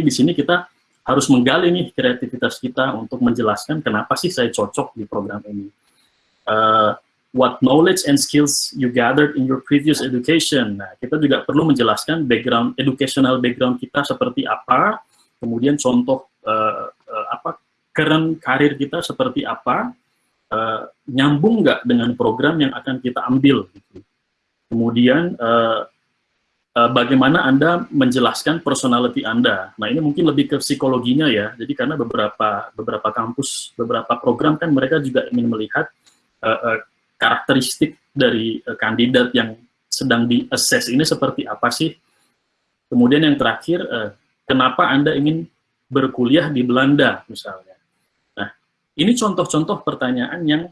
di sini kita harus menggali nih kreativitas kita untuk menjelaskan kenapa sih saya cocok di program ini. Uh, what knowledge and skills you gathered in your previous education. Nah, kita juga perlu menjelaskan background, educational background kita seperti apa, kemudian contoh uh, uh, apa current karir kita seperti apa, uh, nyambung nggak dengan program yang akan kita ambil. Gitu. Kemudian uh, uh, bagaimana Anda menjelaskan personality Anda. Nah, ini mungkin lebih ke psikologinya ya. Jadi karena beberapa beberapa kampus, beberapa program kan mereka juga ingin melihat uh, uh, karakteristik dari uh, kandidat yang sedang di-assess ini seperti apa sih. Kemudian yang terakhir, uh, kenapa Anda ingin berkuliah di Belanda misalnya. Nah, ini contoh-contoh pertanyaan yang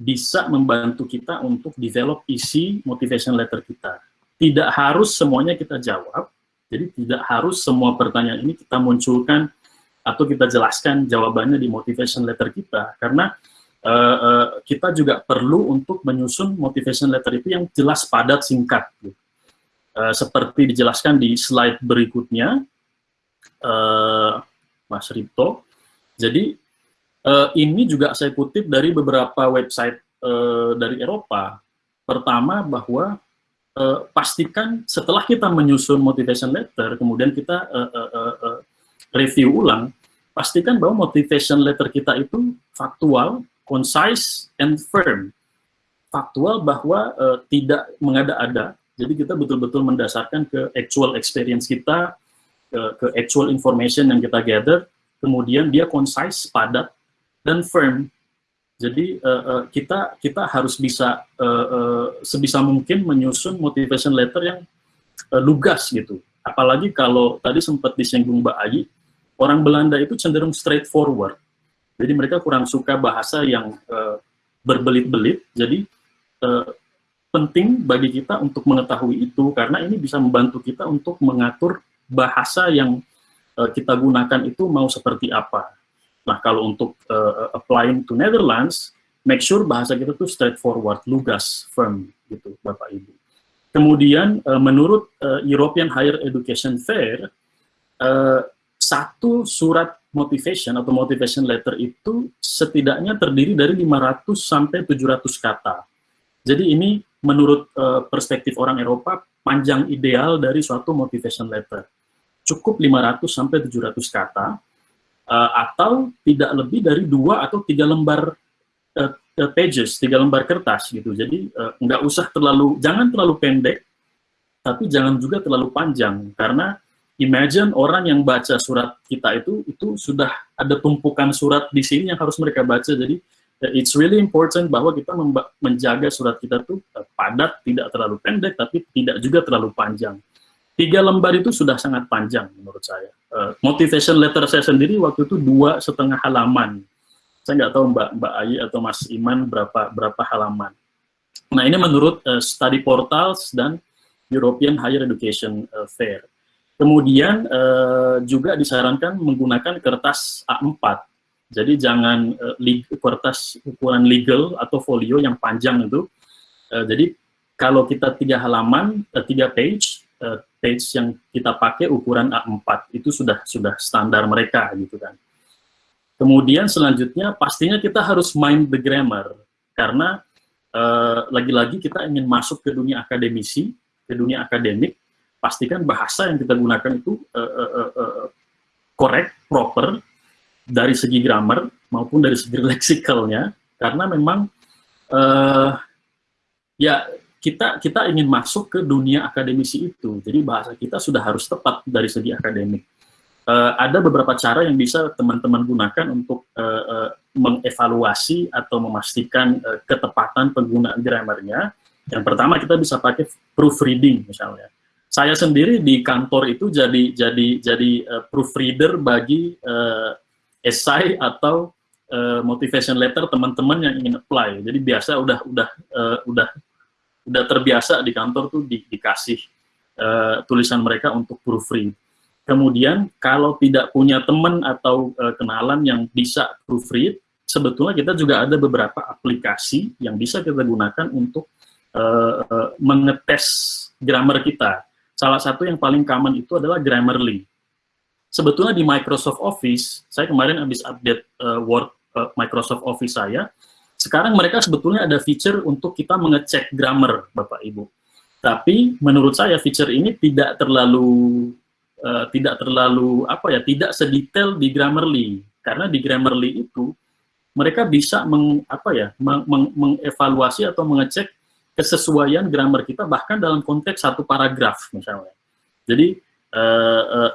bisa membantu kita untuk develop isi motivation letter kita tidak harus semuanya kita jawab, jadi tidak harus semua pertanyaan ini kita munculkan atau kita jelaskan jawabannya di motivation letter kita, karena uh, uh, kita juga perlu untuk menyusun motivation letter itu yang jelas, padat, singkat. Uh, seperti dijelaskan di slide berikutnya, uh, Mas Ripto. Jadi uh, ini juga saya kutip dari beberapa website uh, dari Eropa. Pertama bahwa uh, pastikan setelah kita menyusun motivation letter, kemudian kita uh, uh, uh, review ulang, pastikan bahwa motivation letter kita itu faktual, concise, and firm. Faktual bahwa uh, tidak mengada-ada, jadi kita betul-betul mendasarkan ke actual experience kita, ke, ke actual information yang kita gather, kemudian dia concise, padat, dan firm. Jadi uh, uh, kita kita harus bisa uh, uh, sebisa mungkin menyusun motivation letter yang uh, lugas gitu. Apalagi kalau tadi sempat disinggung Mbak Ayi, orang Belanda itu cenderung straightforward. Jadi mereka kurang suka bahasa yang uh, berbelit-belit. Jadi uh, penting bagi kita untuk mengetahui itu karena ini bisa membantu kita untuk mengatur bahasa yang uh, kita gunakan itu mau seperti apa Nah, kalau untuk uh, applying to Netherlands, make sure bahasa kita tuh straightforward, lugas, firm, gitu, Bapak Ibu. Kemudian, uh, menurut uh, European Higher Education Fair, uh, satu surat motivation atau motivation letter itu setidaknya terdiri dari 500 sampai 700 kata. Jadi ini menurut uh, perspektif orang Eropa panjang ideal dari suatu motivation letter. Cukup 500 sampai 700 kata uh, atau tidak lebih dari dua atau tiga lembar uh, pages, tiga lembar kertas gitu. Jadi uh, nggak usah terlalu, jangan terlalu pendek, tapi jangan juga terlalu panjang karena imagine orang yang baca surat kita itu itu sudah ada tumpukan surat di sini yang harus mereka baca. Jadi it's really important bahwa kita menjaga surat kita tuh padat, tidak terlalu pendek, tapi tidak juga terlalu panjang. Tiga lembar itu sudah sangat panjang menurut saya. Uh, motivation letter saya sendiri waktu itu dua setengah halaman. Saya nggak tahu Mbak Mbak Ayi atau Mas Iman berapa berapa halaman. Nah ini menurut uh, study portals dan European Higher Education uh, Fair. Kemudian uh, juga disarankan menggunakan kertas A4. Jadi jangan uh, kertas ukuran legal atau folio yang panjang itu. Uh, jadi kalau kita tiga halaman, uh, tiga page, uh, page yang kita pakai ukuran A4 itu sudah sudah standar mereka gitu kan. Kemudian selanjutnya pastinya kita harus mind the grammar. Karena eh, lagi-lagi uh, kita ingin masuk ke dunia akademisi, ke dunia akademik, pastikan bahasa yang kita gunakan itu uh, uh, uh, correct, proper dari segi grammar maupun dari segi leksikalnya. Karena memang uh, ya kita kita ingin masuk ke dunia akademisi itu. Jadi bahasa kita sudah harus tepat dari segi akademik. Uh, ada beberapa cara yang bisa teman-teman gunakan untuk uh, uh, mengevaluasi atau memastikan uh, ketepatan penggunaan grammarnya. Yang pertama kita bisa pakai proofreading misalnya. Saya sendiri di kantor itu jadi jadi jadi uh, proofreader bagi uh, esai atau uh, motivation letter teman-teman yang ingin apply. Jadi biasa udah udah uh, udah udah terbiasa di kantor tuh di, dikasih uh, tulisan mereka untuk proofread. Kemudian kalau tidak punya teman atau uh, kenalan yang bisa proofread, sebetulnya kita juga ada beberapa aplikasi yang bisa kita gunakan untuk uh, uh, mengetes grammar kita. Salah satu yang paling common itu adalah Grammarly. sebetulnya di Microsoft Office, saya kemarin habis update uh, Word uh, Microsoft Office saya, sekarang mereka sebetulnya ada feature untuk kita mengecek grammar, Bapak Ibu. Tapi menurut saya feature ini tidak terlalu uh, tidak terlalu apa ya, tidak sedetail di Grammarly. Karena di Grammarly itu mereka bisa meng, apa ya, meng, meng, mengevaluasi atau mengecek kesesuaian grammar kita bahkan dalam konteks satu paragraf misalnya. Jadi uh, uh,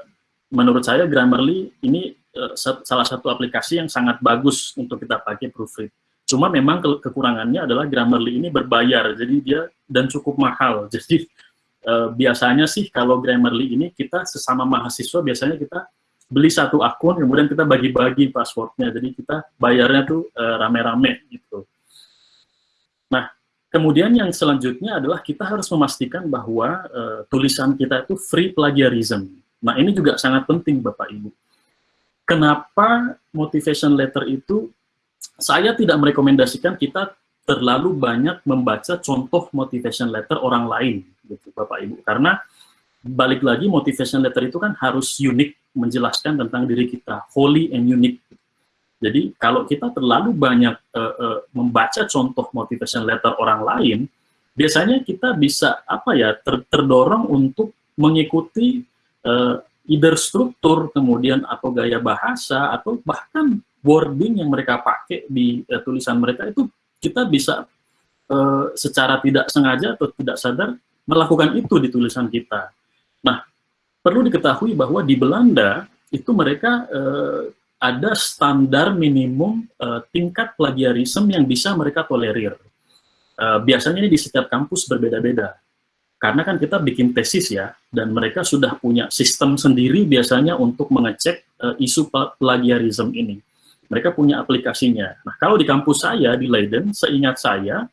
menurut saya Grammarly ini salah satu aplikasi yang sangat bagus untuk kita pakai proofread. Cuma memang ke kekurangannya adalah Grammarly ini berbayar, jadi dia dan cukup mahal. Jadi uh, biasanya sih kalau Grammarly ini kita sesama mahasiswa biasanya kita beli satu akun, kemudian kita bagi-bagi passwordnya. Jadi kita bayarnya tuh eh, rame-rame gitu. Nah, kemudian yang selanjutnya adalah kita harus memastikan bahwa uh, tulisan kita itu free plagiarism. Nah, ini juga sangat penting Bapak Ibu. Kenapa motivation letter itu saya tidak merekomendasikan kita terlalu banyak membaca contoh motivation letter orang lain, gitu Bapak Ibu. Karena balik lagi motivation letter itu kan harus unik menjelaskan tentang diri kita, holy and unique. Jadi kalau kita terlalu banyak uh, uh, membaca contoh motivation letter orang lain, biasanya kita bisa apa ya ter terdorong untuk mengikuti uh, either struktur kemudian atau gaya bahasa atau bahkan wording yang mereka pakai di uh, tulisan mereka itu kita bisa uh, secara tidak sengaja atau tidak sadar melakukan itu di tulisan kita. Nah, perlu diketahui bahwa di Belanda itu mereka uh, ada standar minimum uh, tingkat plagiarisme yang bisa mereka tolerir. Uh, biasanya ini di setiap kampus berbeda-beda. Karena kan kita bikin tesis ya, dan mereka sudah punya sistem sendiri biasanya untuk mengecek uh, isu plagiarisme ini mereka punya aplikasinya. Nah, kalau di kampus saya di Leiden, seingat saya,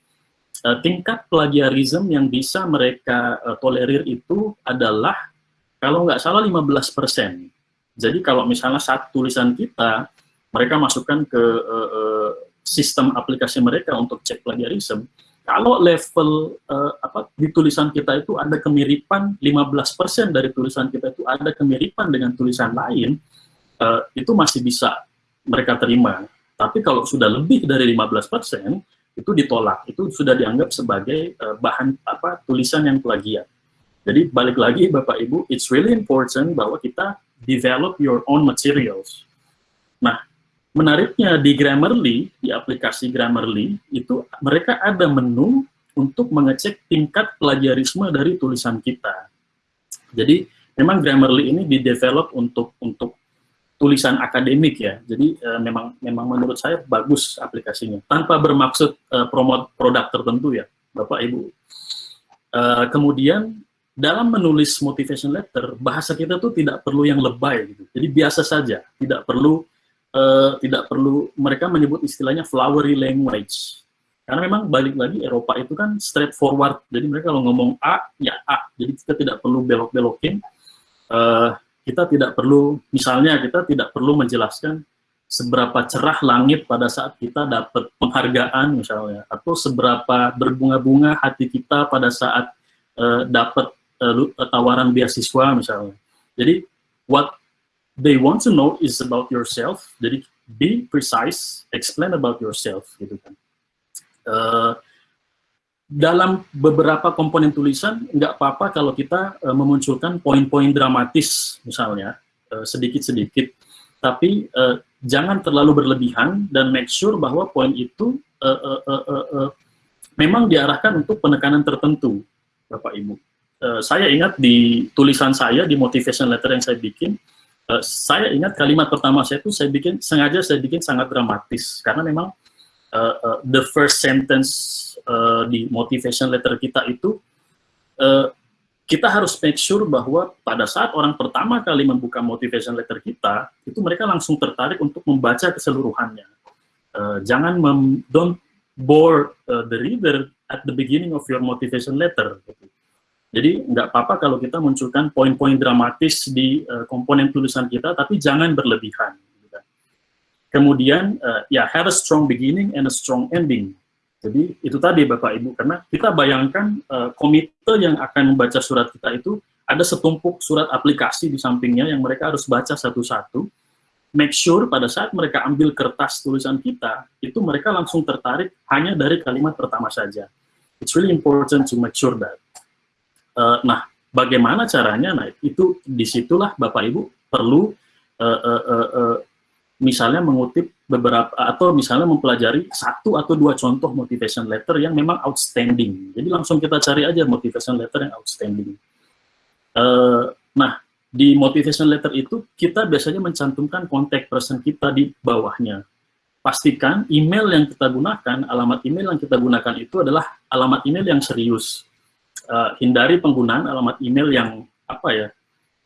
uh, tingkat plagiarisme yang bisa mereka uh, tolerir itu adalah kalau nggak salah 15%. Jadi kalau misalnya saat tulisan kita, mereka masukkan ke uh, sistem aplikasi mereka untuk cek plagiarisme, kalau level uh, apa di tulisan kita itu ada kemiripan 15% dari tulisan kita itu ada kemiripan dengan tulisan lain, uh, itu masih bisa mereka terima. Tapi kalau sudah lebih dari 15%, itu ditolak. Itu sudah dianggap sebagai uh, bahan apa tulisan yang plagiat. Jadi balik lagi Bapak Ibu, it's really important bahwa kita develop your own materials. Nah, menariknya di Grammarly, di aplikasi Grammarly, itu mereka ada menu untuk mengecek tingkat plagiarisme dari tulisan kita. Jadi memang Grammarly ini didevelop untuk untuk tulisan akademik ya. Jadi uh, memang memang menurut saya bagus aplikasinya. Tanpa bermaksud uh, promote produk tertentu ya, Bapak Ibu. Uh, kemudian dalam menulis motivation letter, bahasa kita tuh tidak perlu yang lebay gitu. Jadi biasa saja, tidak perlu uh, tidak perlu mereka menyebut istilahnya flowery language. Karena memang balik lagi Eropa itu kan straightforward. Jadi mereka kalau ngomong A ya A. Jadi kita tidak perlu belok-belokin. Uh, kita tidak perlu, misalnya kita tidak perlu menjelaskan seberapa cerah langit pada saat kita dapat penghargaan misalnya, atau seberapa berbunga-bunga hati kita pada saat uh, dapat uh, tawaran beasiswa misalnya. Jadi, what they want to know is about yourself, jadi be precise, explain about yourself, gitu kan. Uh, dalam beberapa komponen tulisan nggak apa-apa kalau kita uh, memunculkan poin-poin dramatis misalnya eh, sedikit-sedikit, uh, tapi uh, jangan terlalu berlebihan dan make sure bahwa poin itu uh, uh, uh, uh, uh, memang diarahkan untuk penekanan tertentu, Bapak Ibu. Uh, saya ingat di tulisan saya di motivation letter yang saya bikin, uh, saya ingat kalimat pertama saya itu saya bikin sengaja saya bikin sangat dramatis karena memang uh, uh, the first sentence uh, di motivation letter kita itu uh, kita harus make sure bahwa pada saat orang pertama kali membuka motivation letter kita itu mereka langsung tertarik untuk membaca keseluruhannya uh, jangan mem don't bore uh, the reader at the beginning of your motivation letter. Jadi nggak apa-apa kalau kita munculkan poin-poin dramatis di uh, komponen tulisan kita, tapi jangan berlebihan. Kemudian, uh, ya have a strong beginning and a strong ending. Jadi itu tadi Bapak Ibu, karena kita bayangkan uh, komite yang akan membaca surat kita itu ada setumpuk surat aplikasi di sampingnya yang mereka harus baca satu-satu, make sure pada saat mereka ambil kertas tulisan kita, itu mereka langsung tertarik hanya dari kalimat pertama saja. It's really important to make sure that. Uh, nah, bagaimana caranya? Nah, itu di situlah Bapak Ibu perlu uh, uh, uh, uh, misalnya mengutip beberapa atau misalnya mempelajari satu atau dua contoh motivation letter yang memang outstanding. Jadi langsung kita cari aja motivation letter yang outstanding. Uh, nah, di motivation letter itu kita biasanya mencantumkan kontak person kita di bawahnya. Pastikan email yang kita gunakan, alamat email yang kita gunakan itu adalah alamat email yang serius. Uh, hindari penggunaan alamat email yang apa ya,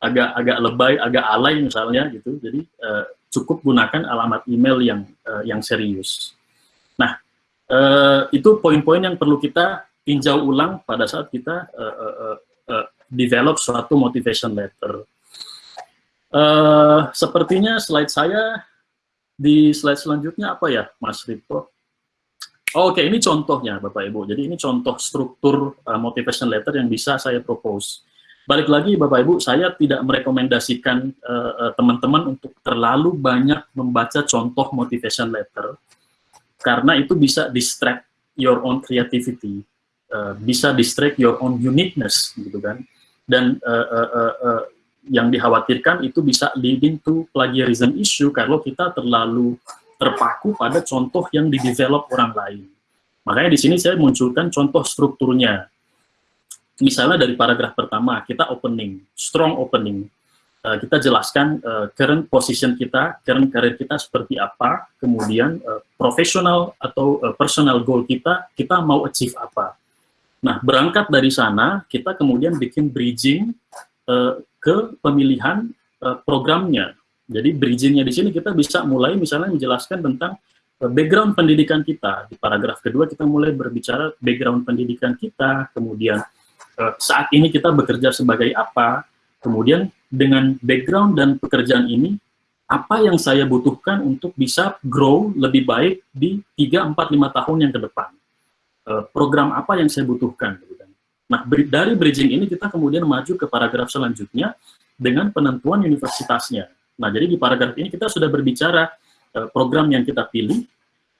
agak agak lebay, agak alay misalnya gitu. Jadi uh, cukup gunakan alamat email yang uh, yang serius. Nah, uh, itu poin-poin yang perlu kita tinjau ulang pada saat kita uh, uh, uh, develop suatu motivation letter. Uh, sepertinya slide saya di slide selanjutnya apa ya, Mas Rito? Oh, Oke, okay. ini contohnya Bapak Ibu. Jadi ini contoh struktur uh, motivation letter yang bisa saya propose. Balik lagi Bapak Ibu, saya tidak merekomendasikan eh, teman-teman uh, untuk terlalu banyak membaca contoh motivation letter, karena itu bisa distract your own creativity, uh, bisa distract your own uniqueness, gitu kan. Dan uh, uh, uh, uh, yang dikhawatirkan itu bisa leading to plagiarism issue kalau kita terlalu terpaku pada contoh yang didevelop orang lain. Makanya di sini saya munculkan contoh strukturnya misalnya dari paragraf pertama kita opening, strong opening, uh, kita jelaskan uh, current position kita, current career kita seperti apa, kemudian uh, profesional atau uh, personal goal kita, kita mau achieve apa. Nah, berangkat dari sana, kita kemudian bikin bridging uh, ke pemilihan uh, programnya. Jadi bridgingnya di sini kita bisa mulai misalnya menjelaskan tentang background pendidikan kita. Di paragraf kedua kita mulai berbicara background pendidikan kita, kemudian saat ini kita bekerja sebagai apa, kemudian dengan background dan pekerjaan ini, apa yang saya butuhkan untuk bisa grow lebih baik di 3, 4, 5 tahun yang ke depan. Eh, program apa yang saya butuhkan. Nah, dari bridging ini kita kemudian maju ke paragraf selanjutnya dengan penentuan universitasnya. Nah, jadi di paragraf ini kita sudah berbicara eh, program yang kita pilih,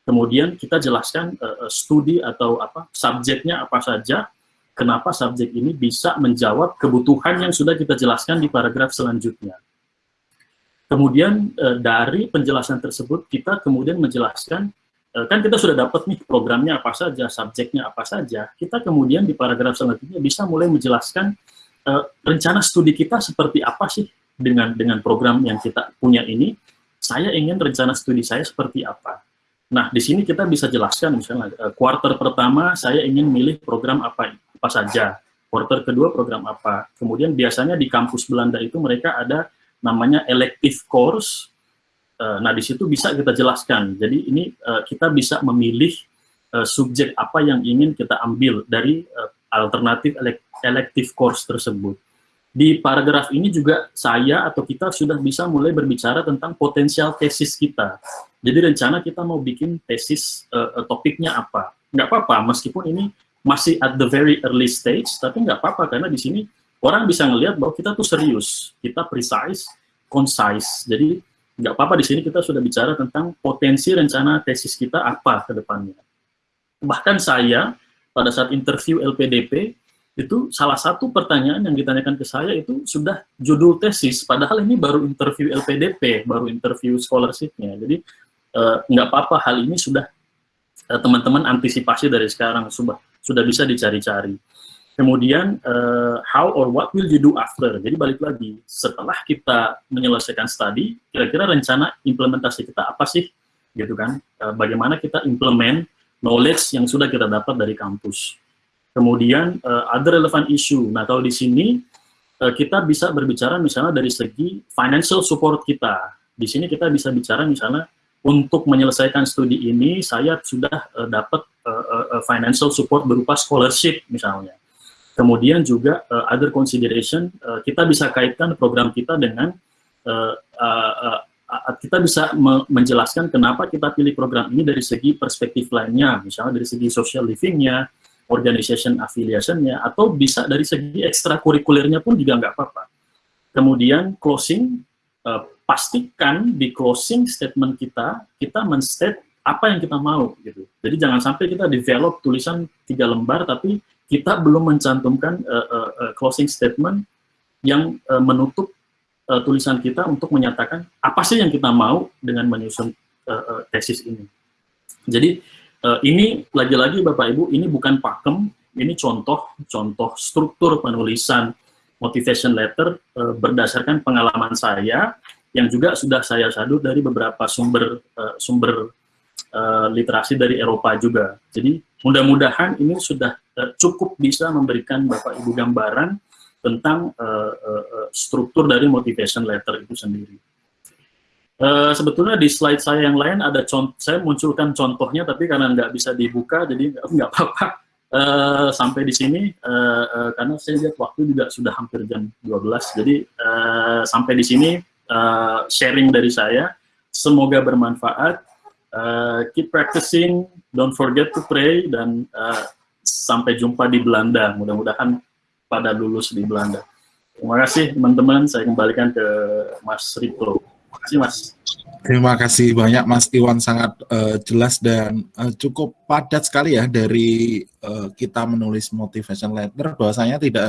kemudian kita jelaskan studi atau apa subjeknya apa saja, kenapa subjek ini bisa menjawab kebutuhan yang sudah kita jelaskan di paragraf selanjutnya. Kemudian e, dari penjelasan tersebut kita kemudian menjelaskan, e, kan kita sudah dapat nih programnya apa saja, subjeknya apa saja, kita kemudian di paragraf selanjutnya bisa mulai menjelaskan e, rencana studi kita seperti apa sih dengan dengan program yang kita punya ini, saya ingin rencana studi saya seperti apa. Nah, di sini kita bisa jelaskan misalnya, quarter pertama saya ingin milih program apa apa saja. Quarter kedua program apa. Kemudian biasanya di kampus Belanda itu mereka ada namanya elective course. Eh, nah, di situ bisa kita jelaskan. Jadi ini eh, kita bisa memilih eh, subjek apa yang ingin kita ambil dari alternatif elective course tersebut. Di paragraf ini juga saya atau kita sudah bisa mulai berbicara tentang potensial tesis kita. Jadi rencana kita mau bikin tesis uh, topiknya apa. Nggak apa-apa, meskipun ini masih at the very early stage, tapi nggak apa-apa karena di sini orang bisa ngelihat bahwa kita tuh serius, kita precise, concise. Jadi nggak apa-apa di sini kita sudah bicara tentang potensi rencana tesis kita apa ke depannya. Bahkan saya pada saat interview LPDP itu salah satu pertanyaan yang ditanyakan ke saya itu sudah judul tesis, padahal ini baru interview LPDP, baru interview scholarship-nya. Jadi eh, nggak apa-apa hal ini sudah eh, teman-teman antisipasi dari sekarang, sudah sudah bisa dicari-cari. Kemudian, uh, how or what will you do after? Jadi balik lagi, setelah kita menyelesaikan studi, kira-kira rencana implementasi kita apa sih? Gitu kan? Uh, bagaimana kita implement knowledge yang sudah kita dapat dari kampus. Kemudian, uh, other relevant issue. Nah, kalau di sini, uh, kita bisa berbicara misalnya dari segi financial support kita. Di sini kita bisa bicara misalnya, untuk menyelesaikan studi ini, saya sudah uh, dapat uh, uh, financial support berupa scholarship misalnya. Kemudian juga uh, other consideration uh, kita bisa kaitkan program kita dengan uh, uh, uh, kita bisa me menjelaskan kenapa kita pilih program ini dari segi perspektif lainnya, misalnya dari segi social livingnya, organization affiliation-nya, atau bisa dari segi ekstrakurikulernya pun juga nggak apa-apa. Kemudian closing, uh, pastikan di closing statement kita, kita men-state apa yang kita mau gitu. Jadi jangan sampai kita develop tulisan tiga lembar tapi kita belum mencantumkan uh, uh, uh, closing statement yang uh, menutup uh, tulisan kita untuk menyatakan apa sih yang kita mau dengan menyusun uh, uh, tesis ini. Jadi uh, ini lagi-lagi Bapak Ibu ini bukan pakem, ini contoh contoh struktur penulisan motivation letter uh, berdasarkan pengalaman saya yang juga sudah saya sadut dari beberapa sumber uh, sumber uh, literasi dari Eropa juga. Jadi mudah-mudahan ini sudah uh, cukup bisa memberikan Bapak Ibu gambaran tentang uh, struktur dari motivation letter itu sendiri. Uh, sebetulnya di slide saya yang lain ada contoh, saya munculkan contohnya tapi karena nggak bisa dibuka jadi nggak apa-apa uh, sampai di sini uh, uh, karena saya lihat waktu juga sudah hampir jam 12 jadi uh, sampai di sini uh, sharing dari saya. Semoga bermanfaat. Uh, keep practicing, don't forget to pray, dan uh, sampai jumpa di Belanda. Mudah-mudahan pada lulus di Belanda. Terima kasih teman-teman, saya kembalikan ke Mas Riplo. Terima kasih Mas. Terima kasih banyak Mas Iwan, sangat uh, jelas dan uh, cukup padat sekali ya dari uh, kita menulis motivation letter, bahwasanya tidak